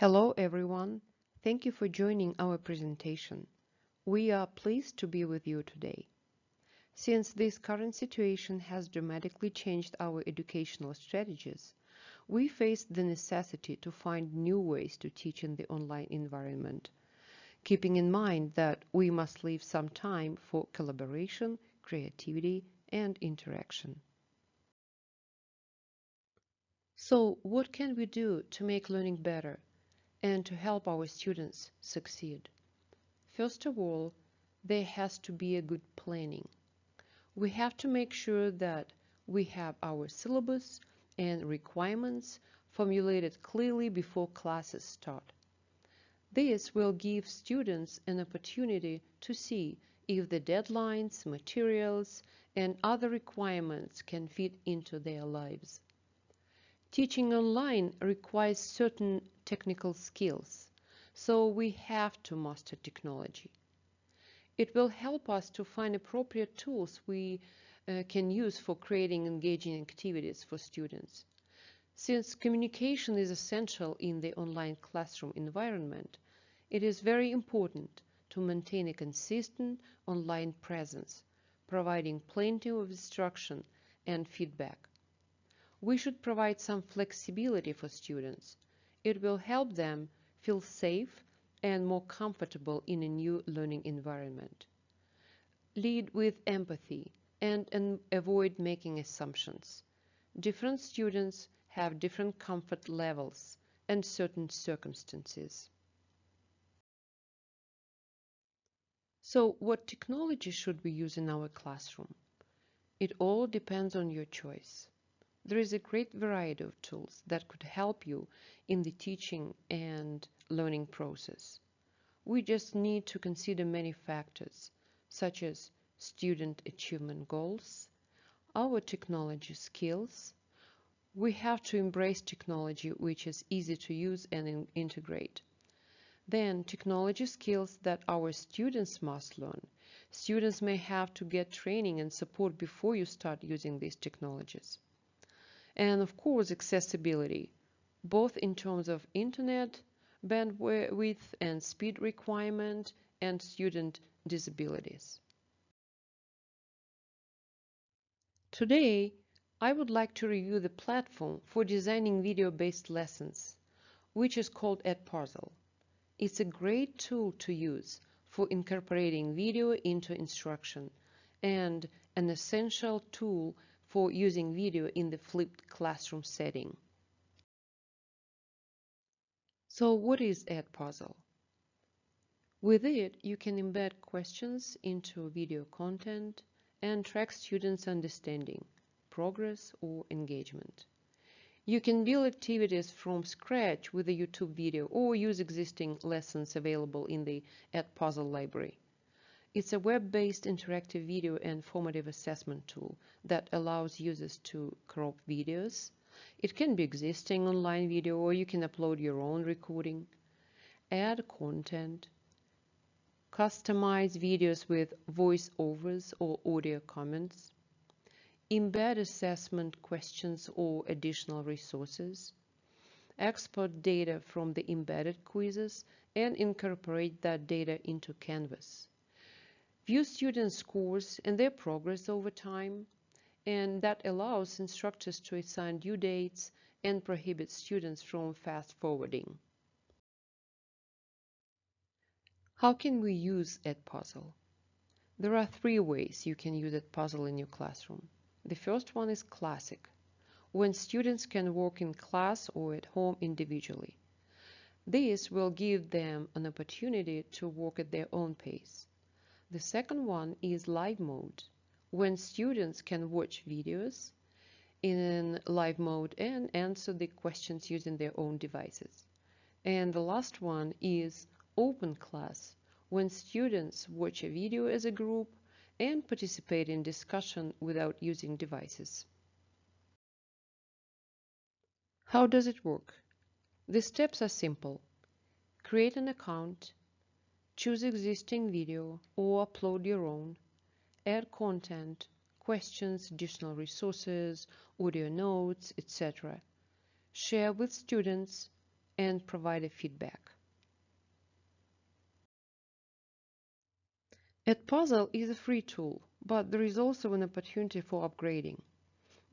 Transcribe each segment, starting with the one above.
Hello everyone. Thank you for joining our presentation. We are pleased to be with you today. Since this current situation has dramatically changed our educational strategies, we face the necessity to find new ways to teach in the online environment, keeping in mind that we must leave some time for collaboration, creativity, and interaction. So what can we do to make learning better and to help our students succeed. First of all, there has to be a good planning. We have to make sure that we have our syllabus and requirements formulated clearly before classes start. This will give students an opportunity to see if the deadlines, materials, and other requirements can fit into their lives. Teaching online requires certain technical skills, so we have to master technology. It will help us to find appropriate tools we uh, can use for creating engaging activities for students. Since communication is essential in the online classroom environment, it is very important to maintain a consistent online presence, providing plenty of instruction and feedback. We should provide some flexibility for students it will help them feel safe and more comfortable in a new learning environment. Lead with empathy and, and avoid making assumptions. Different students have different comfort levels and certain circumstances. So what technology should we use in our classroom? It all depends on your choice. There is a great variety of tools that could help you in the teaching and learning process. We just need to consider many factors, such as student achievement goals, our technology skills. We have to embrace technology which is easy to use and in integrate. Then technology skills that our students must learn. Students may have to get training and support before you start using these technologies and of course accessibility, both in terms of internet bandwidth and speed requirement and student disabilities. Today, I would like to review the platform for designing video-based lessons, which is called Edpuzzle. It's a great tool to use for incorporating video into instruction and an essential tool for using video in the flipped classroom setting. So what is Edpuzzle? With it, you can embed questions into video content and track students' understanding, progress or engagement. You can build activities from scratch with a YouTube video or use existing lessons available in the Edpuzzle library. It's a web-based interactive video and formative assessment tool that allows users to crop videos. It can be existing online video or you can upload your own recording, add content, customize videos with voiceovers or audio comments, embed assessment questions or additional resources, export data from the embedded quizzes, and incorporate that data into Canvas view student scores and their progress over time, and that allows instructors to assign due dates and prohibits students from fast forwarding. How can we use Edpuzzle? There are three ways you can use Edpuzzle in your classroom. The first one is classic, when students can work in class or at home individually. This will give them an opportunity to work at their own pace. The second one is live mode, when students can watch videos in live mode and answer the questions using their own devices. And the last one is open class, when students watch a video as a group and participate in discussion without using devices. How does it work? The steps are simple. Create an account Choose existing video or upload your own. Add content, questions, additional resources, audio notes, etc. Share with students, and provide a feedback. Edpuzzle is a free tool, but there is also an opportunity for upgrading.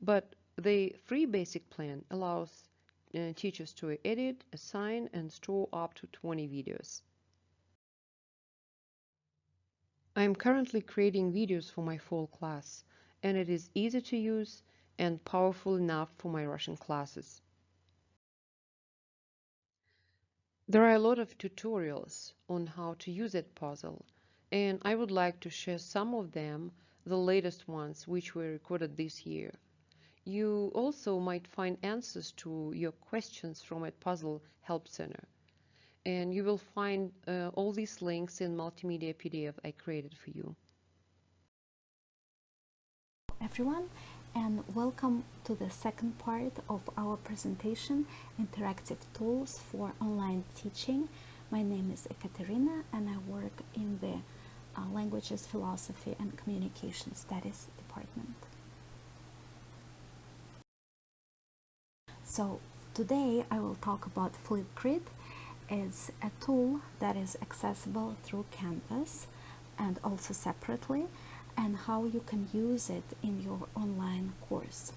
But the free basic plan allows uh, teachers to edit, assign, and store up to 20 videos. I am currently creating videos for my fall class, and it is easy to use and powerful enough for my Russian classes. There are a lot of tutorials on how to use Edpuzzle, and I would like to share some of them, the latest ones which were recorded this year. You also might find answers to your questions from Edpuzzle Help Center. And you will find uh, all these links in multimedia PDF I created for you. Everyone, and welcome to the second part of our presentation, Interactive Tools for Online Teaching. My name is Ekaterina and I work in the uh, Languages, Philosophy and Communication Studies department. So today I will talk about Flipgrid. It's a tool that is accessible through Canvas and also separately and how you can use it in your online course.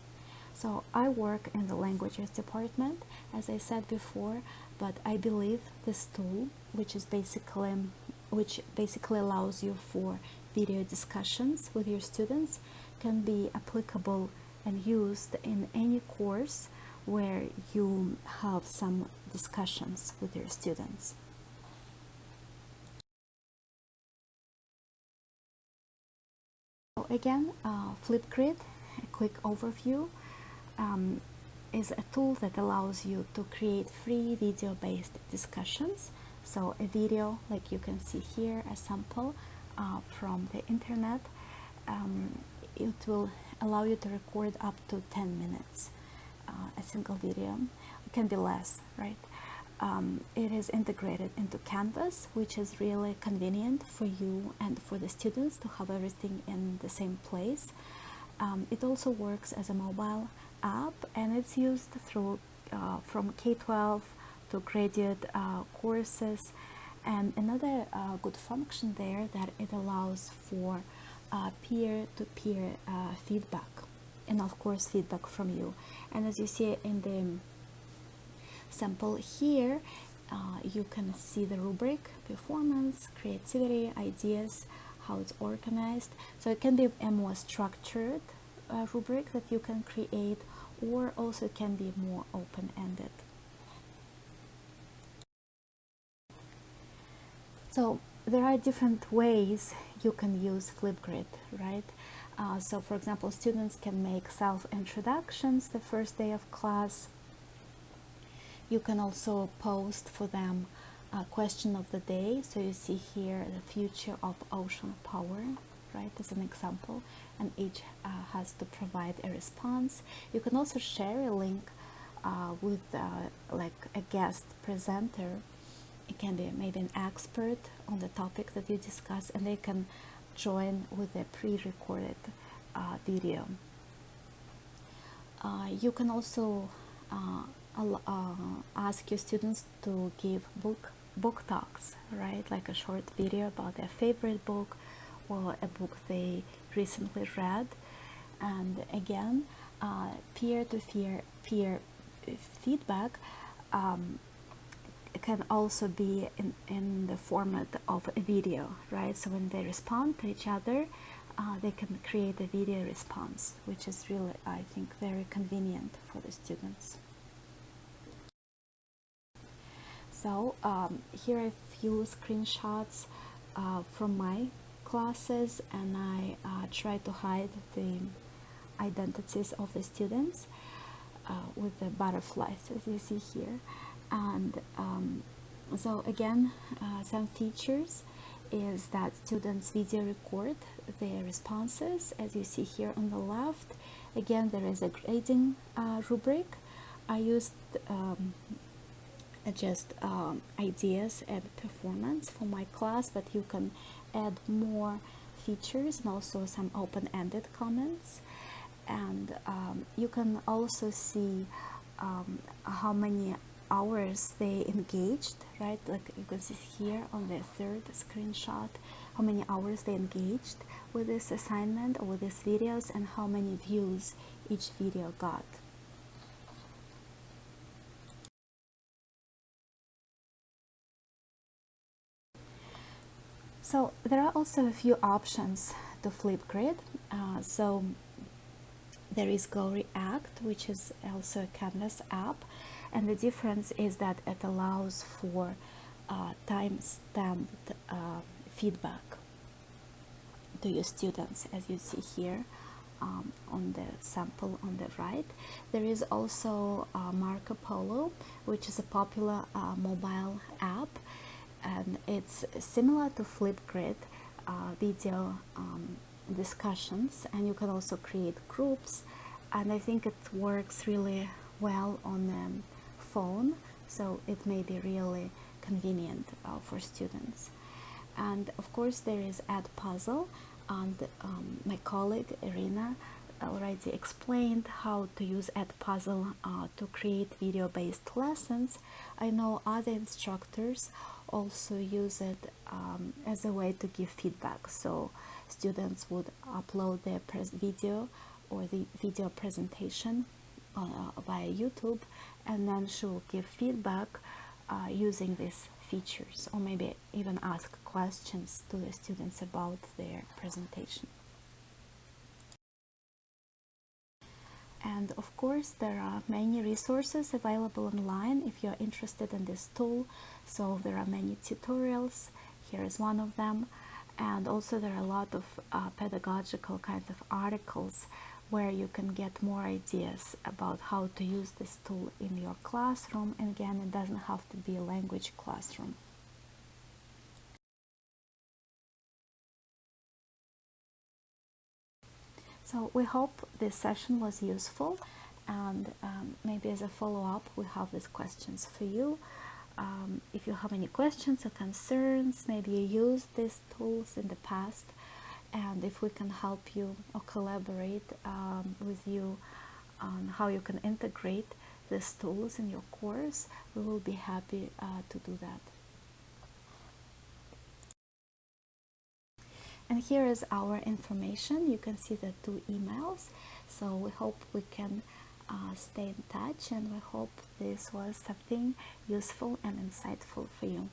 So I work in the languages department, as I said before, but I believe this tool, which is basically which basically allows you for video discussions with your students, can be applicable and used in any course where you have some discussions with your students. So again, uh, Flipgrid, a quick overview, um, is a tool that allows you to create free video-based discussions. So a video, like you can see here, a sample uh, from the internet, um, it will allow you to record up to 10 minutes, uh, a single video. Can be less, right? um, it is integrated into Canvas, which is really convenient for you and for the students to have everything in the same place. Um, it also works as a mobile app and it's used through uh, from K-12 to graduate uh, courses and another uh, good function there that it allows for uh, peer-to-peer -peer, uh, feedback and of course feedback from you. And as you see in the sample here uh, you can see the rubric performance creativity ideas how it's organized. So it can be a more structured uh, rubric that you can create or also it can be more open-ended. So there are different ways you can use Flipgrid right uh, so for example students can make self-introductions the first day of class you can also post for them a question of the day. So you see here the future of ocean power, right, as an example, and each uh, has to provide a response. You can also share a link uh, with uh, like a guest presenter. It can be maybe an expert on the topic that you discuss, and they can join with a pre-recorded uh, video. Uh, you can also uh, uh, ask your students to give book book talks, right? Like a short video about their favorite book or a book they recently read. And again, peer-to-peer peer feedback um, can also be in, in the format of a video, right? So when they respond to each other, uh, they can create a video response, which is really, I think, very convenient for the students. So um, here are a few screenshots uh, from my classes and I uh, try to hide the identities of the students uh, with the butterflies as you see here and um, so again uh, some features is that students video record their responses. As you see here on the left again there is a grading uh, rubric. I used um, just um, ideas and performance for my class but you can add more features and also some open-ended comments. And um, you can also see um, how many hours they engaged, right? Like you can see here on the third screenshot, how many hours they engaged with this assignment or with these videos and how many views each video got. So there are also a few options to Flipgrid. Uh, so there is Go React, which is also a Canvas app, and the difference is that it allows for uh, time-stamped uh, feedback to your students, as you see here um, on the sample on the right. There is also uh, Marco Polo, which is a popular uh, mobile app and it's similar to Flipgrid uh, video um, discussions and you can also create groups and I think it works really well on the phone so it may be really convenient uh, for students and of course there is Edpuzzle and um, my colleague Irina already explained how to use Edpuzzle uh, to create video-based lessons. I know other instructors also use it um, as a way to give feedback. So students would upload their video or the video presentation uh, via YouTube and then she will give feedback uh, using these features or maybe even ask questions to the students about their presentation. and of course there are many resources available online if you're interested in this tool. So there are many tutorials. Here is one of them. And also there are a lot of uh, pedagogical kinds of articles where you can get more ideas about how to use this tool in your classroom. And again it doesn't have to be a language classroom. So we hope this session was useful. And um, maybe as a follow-up we have these questions for you. Um, if you have any questions or concerns, maybe you used these tools in the past and if we can help you or collaborate um, with you on how you can integrate these tools in your course, we will be happy uh, to do that. and here is our information. You can see the two emails. So we hope we can uh, stay in touch and we hope this was something useful and insightful for you